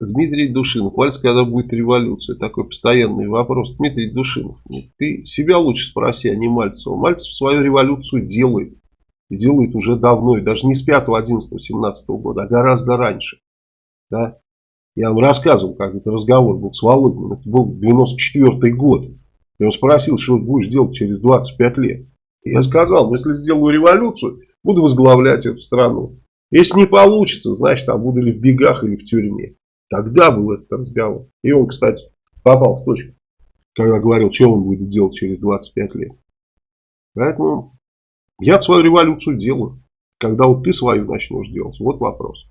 Дмитрий Душинов. Вальс, когда будет революция? Такой постоянный вопрос. Дмитрий Душинов, ты себя лучше спроси, а не Мальцева. Мальцев свою революцию делает. И делает уже давно. И даже не с 5, 11, 17 года, а гораздо раньше. Да? Я вам рассказывал, как этот разговор был с Володиным. Это был 94 год. И он спросил, что будешь делать через 25 лет. И я сказал, если сделаю революцию, буду возглавлять эту страну. Если не получится, значит, там буду ли в бегах, или в тюрьме. Тогда был этот разговор. И он, кстати, попал в точку, когда говорил, что он будет делать через 25 лет. Поэтому я свою революцию делаю. Когда вот ты свою начнешь делать, вот вопрос.